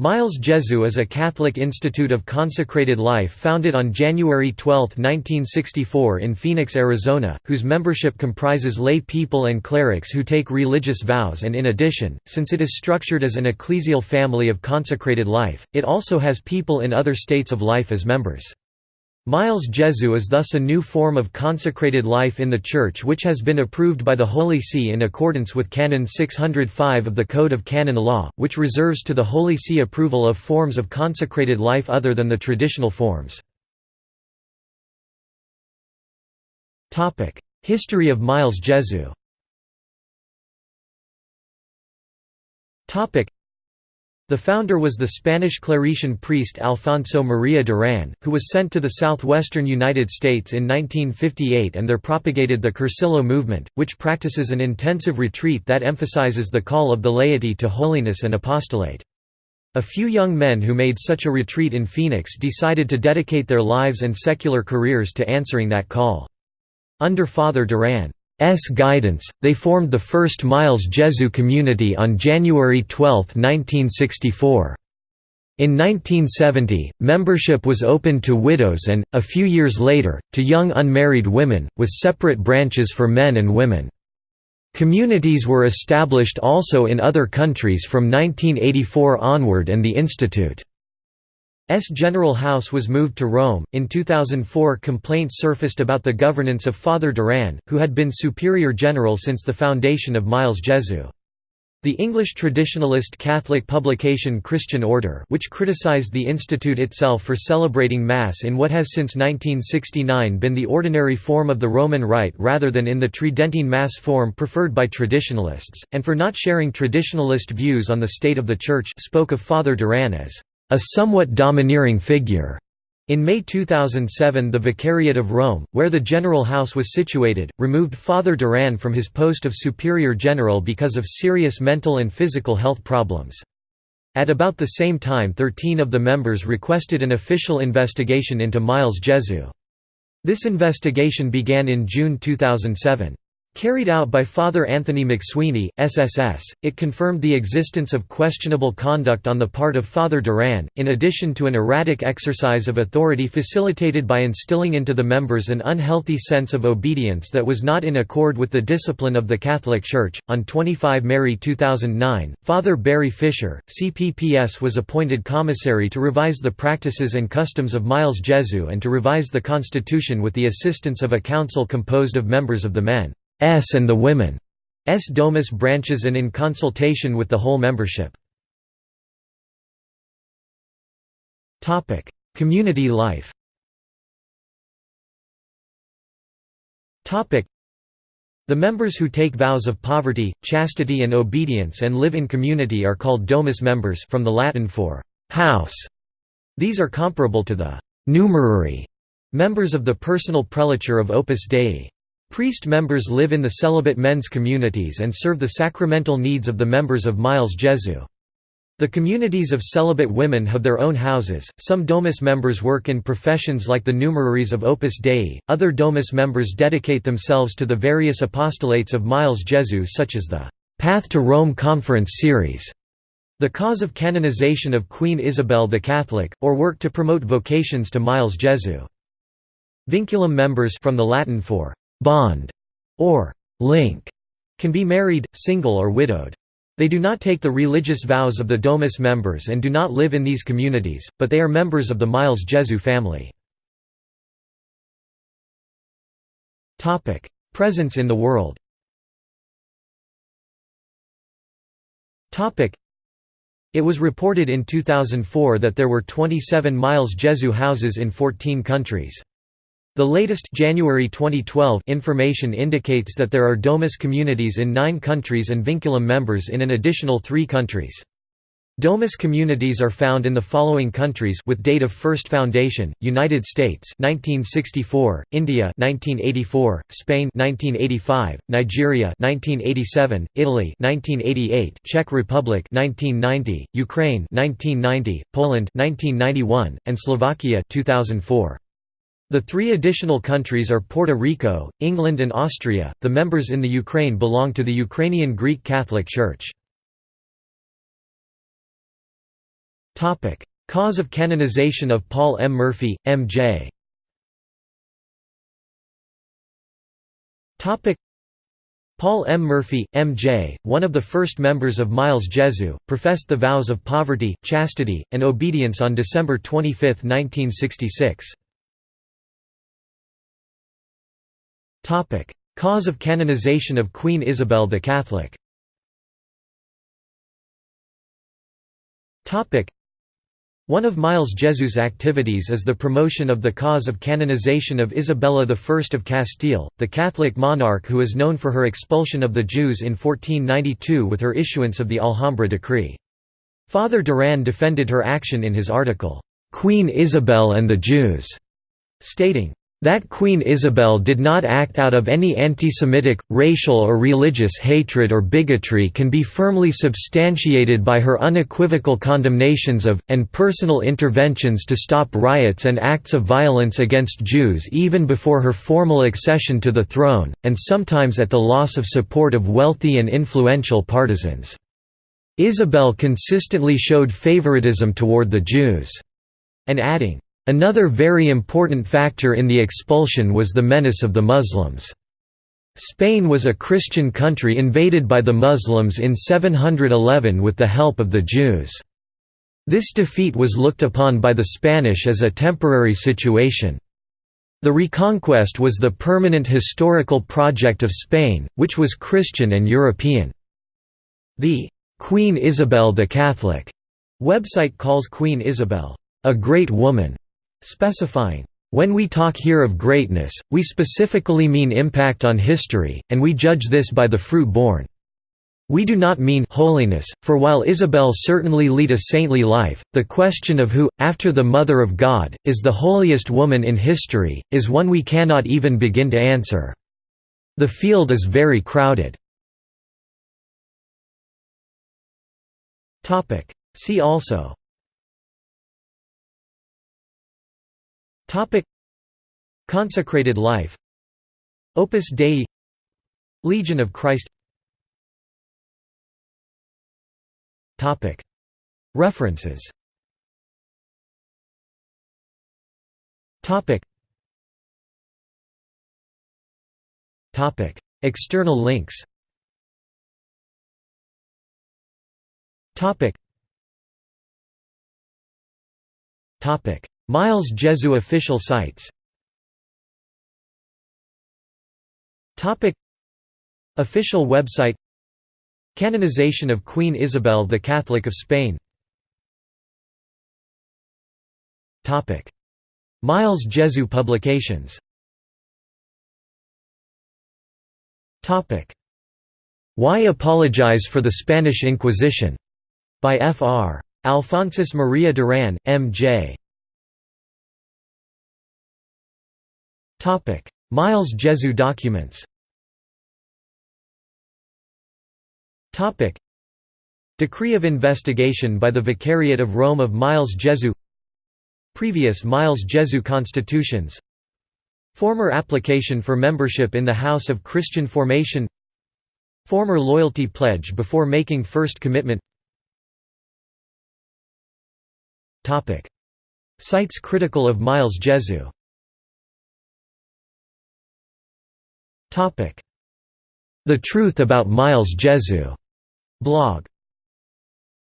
Miles Jesu is a Catholic institute of consecrated life founded on January 12, 1964 in Phoenix, Arizona, whose membership comprises lay people and clerics who take religious vows and in addition, since it is structured as an ecclesial family of consecrated life, it also has people in other states of life as members. Miles Jesu is thus a new form of consecrated life in the Church which has been approved by the Holy See in accordance with Canon 605 of the Code of Canon Law, which reserves to the Holy See approval of forms of consecrated life other than the traditional forms. History of Miles Jesu the founder was the Spanish Claretian priest Alfonso María Durán, who was sent to the southwestern United States in 1958 and there propagated the Cursillo movement, which practices an intensive retreat that emphasizes the call of the laity to holiness and apostolate. A few young men who made such a retreat in Phoenix decided to dedicate their lives and secular careers to answering that call. Under Father Durán S guidance, they formed the first Miles Jesu community on January 12, 1964. In 1970, membership was opened to widows and, a few years later, to young unmarried women, with separate branches for men and women. Communities were established also in other countries from 1984 onward and the Institute S General House was moved to Rome. In 2004, complaints surfaced about the governance of Father Durán, who had been Superior General since the foundation of Miles Jesu. The English traditionalist Catholic publication Christian Order which criticized the institute itself for celebrating Mass in what has since 1969 been the ordinary form of the Roman Rite rather than in the Tridentine Mass form preferred by traditionalists, and for not sharing traditionalist views on the state of the Church spoke of Father Durán as a somewhat domineering figure. In May 2007 the Vicariate of Rome, where the General House was situated, removed Father Durán from his post of Superior General because of serious mental and physical health problems. At about the same time 13 of the members requested an official investigation into Miles Jesu. This investigation began in June 2007. Carried out by Father Anthony McSweeney, SSS, it confirmed the existence of questionable conduct on the part of Father Durán, in addition to an erratic exercise of authority facilitated by instilling into the members an unhealthy sense of obedience that was not in accord with the discipline of the Catholic Church. On 25 Mary 2009, Father Barry Fisher, CPPS was appointed commissary to revise the practices and customs of Miles Jesu and to revise the constitution with the assistance of a council composed of members of the men. S and the women S Domus branches and in consultation with the whole membership. Community life The members who take vows of poverty, chastity and obedience and live in community are called domus members from the Latin for «house». These are comparable to the «numerary» members of the personal prelature of Opus Dei. Priest members live in the celibate men's communities and serve the sacramental needs of the members of Miles Jesu. The communities of celibate women have their own houses. Some Domus members work in professions like the numeraries of Opus Dei, other Domus members dedicate themselves to the various apostolates of Miles Jesu, such as the Path to Rome Conference series, the cause of canonization of Queen Isabel the Catholic, or work to promote vocations to Miles Jesu. Vinculum members from the Latin for bond, or link, can be married, single or widowed. They do not take the religious vows of the Domus members and do not live in these communities, but they are members of the Miles Jesu family. Presence in the world It was reported in 2004 that there were 27 Miles Jesu houses in 14 countries. The latest January 2012 information indicates that there are Domus communities in nine countries and Vinculum members in an additional three countries. Domus communities are found in the following countries with date of first foundation: United States 1964, India 1984, Spain 1985, Nigeria 1987, Italy 1988, Czech Republic 1990, Ukraine 1990, Poland 1991, and Slovakia 2004. The three additional countries are Puerto Rico, England and Austria. The members in the Ukraine belong to the Ukrainian Greek Catholic Church. Topic: Cause of canonization of Paul M. Murphy, M.J. Paul M. Murphy, M.J., one of the first members of Miles Jesu, professed the vows of poverty, chastity, and obedience on December 25, 1966. Cause of canonization of Queen Isabel the Catholic. Topic: one of Miles Jesu's activities is the promotion of the cause of canonization of Isabella I of Castile, the Catholic monarch who is known for her expulsion of the Jews in 1492 with her issuance of the Alhambra decree. Father Duran defended her action in his article, "'Queen Isabel and the Jews", stating, that Queen Isabel did not act out of any anti-Semitic, racial or religious hatred or bigotry can be firmly substantiated by her unequivocal condemnations of, and personal interventions to stop riots and acts of violence against Jews even before her formal accession to the throne, and sometimes at the loss of support of wealthy and influential partisans. Isabel consistently showed favoritism toward the Jews, and adding, Another very important factor in the expulsion was the menace of the Muslims. Spain was a Christian country invaded by the Muslims in 711 with the help of the Jews. This defeat was looked upon by the Spanish as a temporary situation. The Reconquest was the permanent historical project of Spain, which was Christian and European. The «Queen Isabel the Catholic» website calls Queen Isabel, «a great woman» specifying, "...when we talk here of greatness, we specifically mean impact on history, and we judge this by the fruit borne. We do not mean holiness, for while Isabel certainly lead a saintly life, the question of who, after the Mother of God, is the holiest woman in history, is one we cannot even begin to answer. The field is very crowded." See also Topic. Consecrated life. Opus Dei. Legion of Christ. Topic. References. Topic. Topic. External links. Topic. Topic Miles Jesu official sites. Official website. Canonization of Queen Isabel the Catholic of Spain. Miles Jesu publications. Why Apologize for the Spanish Inquisition? by Fr. Alphonsus Maria Duran, M.J. Miles Jesu documents. Decree of investigation by the Vicariate of Rome of Miles Jesu. Previous Miles Jesu constitutions. Former application for membership in the House of Christian Formation. Former loyalty pledge before making first commitment. Sites critical of Miles Jesu The Truth About Miles Jesu. Blog